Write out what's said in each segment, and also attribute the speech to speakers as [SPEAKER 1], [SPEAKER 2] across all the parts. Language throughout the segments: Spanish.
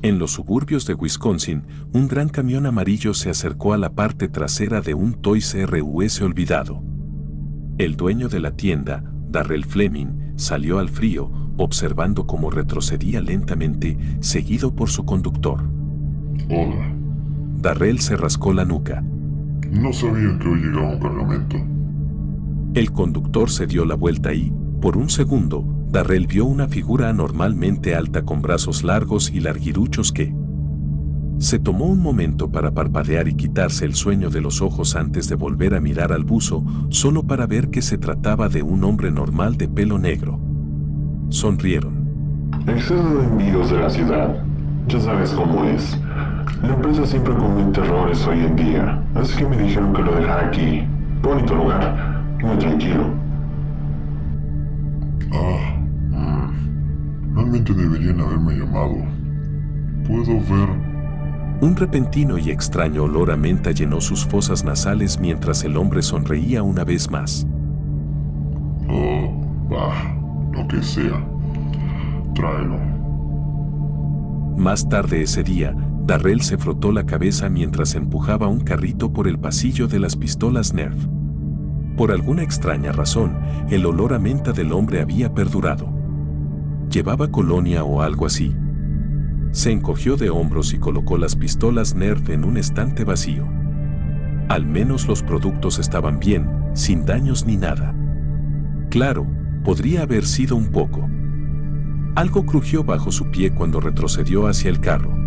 [SPEAKER 1] En los suburbios de Wisconsin, un gran camión amarillo se acercó a la parte trasera de un Toys R Us olvidado. El dueño de la tienda, Darrell Fleming, salió al frío, observando cómo retrocedía lentamente, seguido por su conductor.
[SPEAKER 2] Hola.
[SPEAKER 1] Darrell se rascó la nuca.
[SPEAKER 2] No sabía que hoy llegaba un cargamento.
[SPEAKER 1] El conductor se dio la vuelta y, por un segundo, Darrell vio una figura anormalmente alta con brazos largos y larguiruchos que se tomó un momento para parpadear y quitarse el sueño de los ojos antes de volver a mirar al buzo, solo para ver que se trataba de un hombre normal de pelo negro. Sonrieron.
[SPEAKER 3] Exceso de envíos de la ciudad. Ya sabes cómo es. La empresa siempre comete errores hoy en día, así que me dijeron que lo dejara aquí. Bonito lugar, muy tranquilo.
[SPEAKER 2] Ah. Realmente deberían haberme llamado. Puedo ver...
[SPEAKER 1] Un repentino y extraño olor a menta llenó sus fosas nasales mientras el hombre sonreía una vez más.
[SPEAKER 2] Oh, bah, lo que sea. Tráelo.
[SPEAKER 1] Más tarde ese día, Darrell se frotó la cabeza mientras empujaba un carrito por el pasillo de las pistolas Nerf. Por alguna extraña razón, el olor a menta del hombre había perdurado. Llevaba colonia o algo así. Se encogió de hombros y colocó las pistolas Nerf en un estante vacío. Al menos los productos estaban bien, sin daños ni nada. Claro, podría haber sido un poco. Algo crujió bajo su pie cuando retrocedió hacia el carro.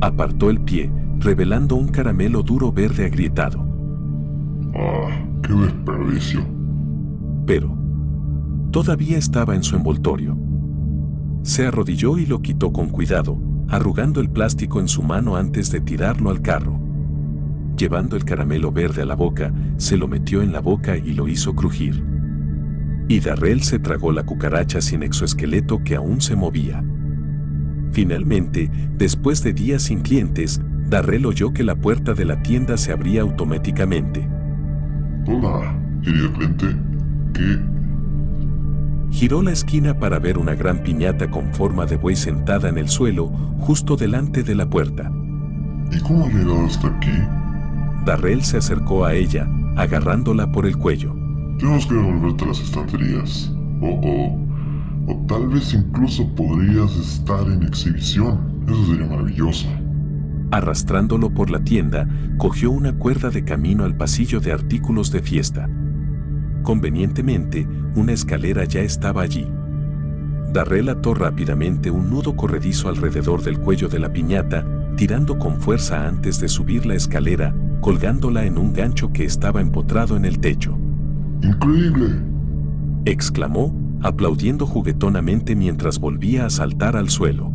[SPEAKER 1] Apartó el pie, revelando un caramelo duro verde agrietado.
[SPEAKER 2] Ah, qué desperdicio.
[SPEAKER 1] Pero, todavía estaba en su envoltorio. Se arrodilló y lo quitó con cuidado, arrugando el plástico en su mano antes de tirarlo al carro. Llevando el caramelo verde a la boca, se lo metió en la boca y lo hizo crujir. Y Darrell se tragó la cucaracha sin exoesqueleto que aún se movía. Finalmente, después de días sin clientes, Darrell oyó que la puerta de la tienda se abría automáticamente.
[SPEAKER 2] Hola, querido cliente. ¿Qué?
[SPEAKER 1] Giró la esquina para ver una gran piñata con forma de buey sentada en el suelo, justo delante de la puerta.
[SPEAKER 2] ¿Y cómo ha llegado hasta aquí?
[SPEAKER 1] Darrell se acercó a ella, agarrándola por el cuello.
[SPEAKER 2] Tenemos que devolverte las estanterías. Oh, oh. O tal vez incluso podrías estar en exhibición. Eso sería maravilloso.
[SPEAKER 1] Arrastrándolo por la tienda, cogió una cuerda de camino al pasillo de artículos de fiesta. Convenientemente, una escalera ya estaba allí. Darrell ató rápidamente un nudo corredizo alrededor del cuello de la piñata, tirando con fuerza antes de subir la escalera, colgándola en un gancho que estaba empotrado en el techo.
[SPEAKER 2] ¡Increíble!
[SPEAKER 1] exclamó, aplaudiendo juguetonamente mientras volvía a saltar al suelo.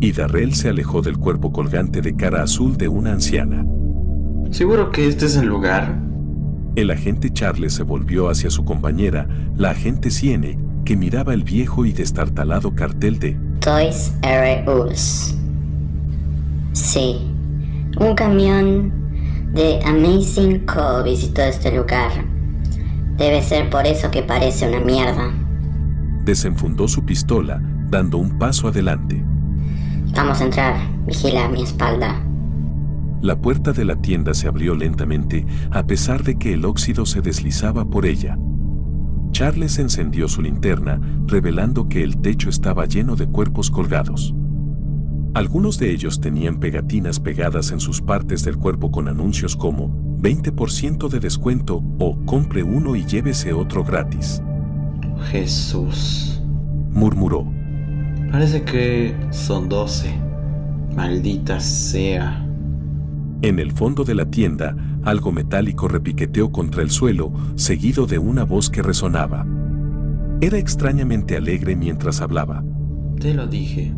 [SPEAKER 1] Y Darrell se alejó del cuerpo colgante de cara azul de una anciana.
[SPEAKER 4] ¿Seguro que este es el lugar?
[SPEAKER 1] El agente Charles se volvió hacia su compañera, la agente Siene, que miraba el viejo y destartalado cartel de
[SPEAKER 5] Toys R Us. Sí, un camión de Amazing Co. visitó este lugar. Debe ser por eso que parece una mierda.
[SPEAKER 1] Desenfundó su pistola, dando un paso adelante.
[SPEAKER 5] Vamos a entrar. Vigila mi espalda.
[SPEAKER 1] La puerta de la tienda se abrió lentamente, a pesar de que el óxido se deslizaba por ella. Charles encendió su linterna, revelando que el techo estaba lleno de cuerpos colgados. Algunos de ellos tenían pegatinas pegadas en sus partes del cuerpo con anuncios como 20% de descuento o compre uno y llévese otro gratis.
[SPEAKER 4] Jesús.
[SPEAKER 1] Murmuró.
[SPEAKER 4] Parece que son 12. Maldita sea.
[SPEAKER 1] En el fondo de la tienda, algo metálico repiqueteó contra el suelo, seguido de una voz que resonaba. Era extrañamente alegre mientras hablaba.
[SPEAKER 4] Te lo dije.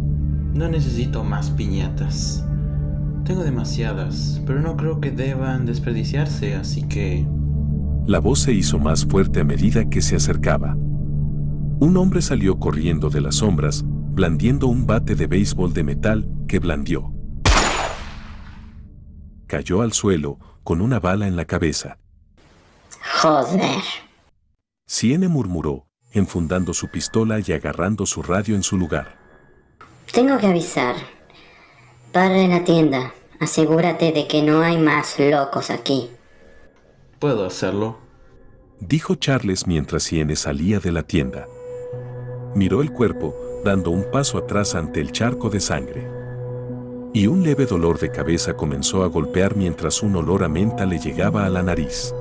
[SPEAKER 4] No necesito más piñatas. Tengo demasiadas, pero no creo que deban desperdiciarse, así que...
[SPEAKER 1] La voz se hizo más fuerte a medida que se acercaba. Un hombre salió corriendo de las sombras, blandiendo un bate de béisbol de metal que blandió. Cayó al suelo, con una bala en la cabeza.
[SPEAKER 5] Joder.
[SPEAKER 1] Siene murmuró, enfundando su pistola y agarrando su radio en su lugar.
[SPEAKER 5] Tengo que avisar. Para en la tienda. Asegúrate de que no hay más locos aquí.
[SPEAKER 4] Puedo hacerlo.
[SPEAKER 1] Dijo Charles mientras Iene salía de la tienda. Miró el cuerpo, dando un paso atrás ante el charco de sangre. Y un leve dolor de cabeza comenzó a golpear mientras un olor a menta le llegaba a la nariz.